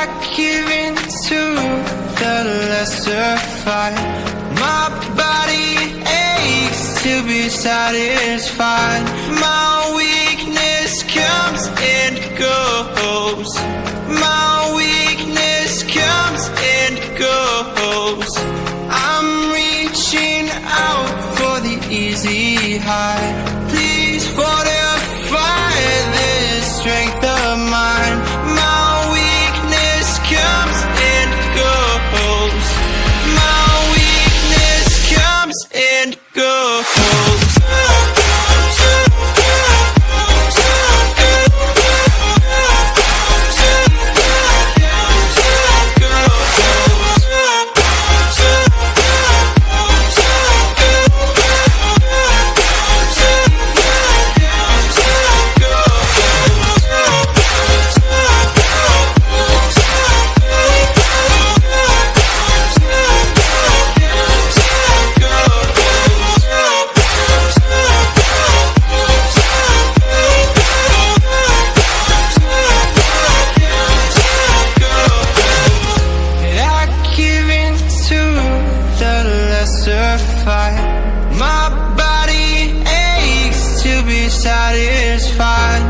I give in to the lesser fight. My body aches to be satisfied. My weakness comes and goes. My testify My body aches to be satisfied.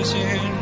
frozen